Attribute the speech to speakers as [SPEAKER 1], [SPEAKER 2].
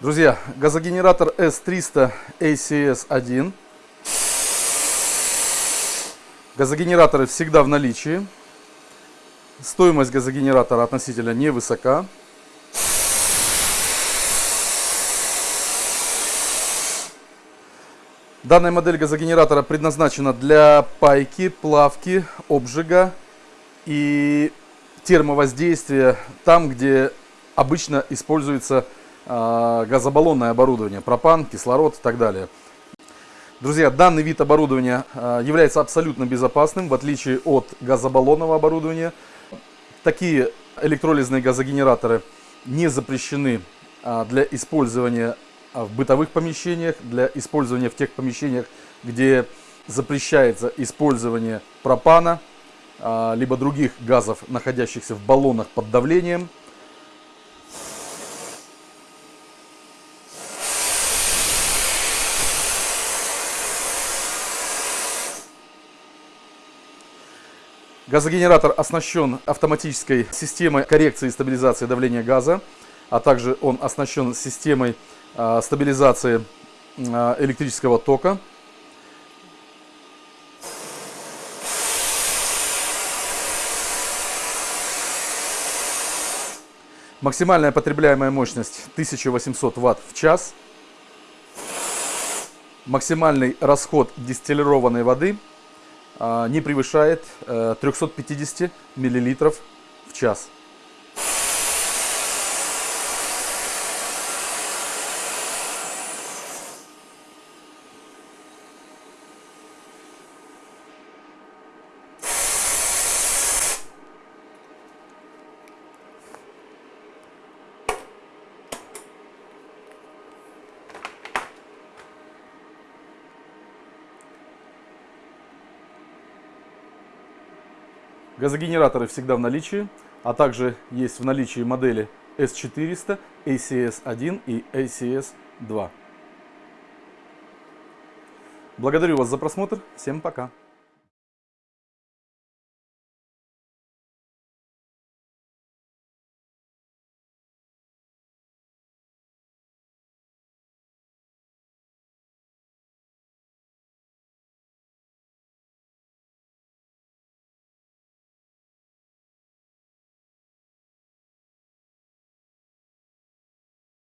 [SPEAKER 1] Друзья, газогенератор S300 ACS-1. Газогенераторы всегда в наличии. Стоимость газогенератора относительно невысока. Данная модель газогенератора предназначена для пайки, плавки, обжига и термовоздействия там, где обычно используется газобаллонное оборудование, пропан, кислород и так далее. Друзья, данный вид оборудования э, является абсолютно безопасным, в отличие от газобаллонного оборудования. Такие электролизные газогенераторы не запрещены э, для использования в бытовых помещениях, для использования в тех помещениях, где запрещается использование пропана, либо других газов, находящихся в баллонах под давлением. Газогенератор оснащен автоматической системой коррекции и стабилизации давления газа, а также он оснащен системой а, стабилизации а, электрического тока. Максимальная потребляемая мощность 1800 Вт в час. Максимальный расход дистиллированной воды не превышает 350 э, мл в час. Газогенераторы всегда в наличии, а также есть в наличии модели S400, ACS-1 и ACS-2. Благодарю вас за просмотр. Всем пока.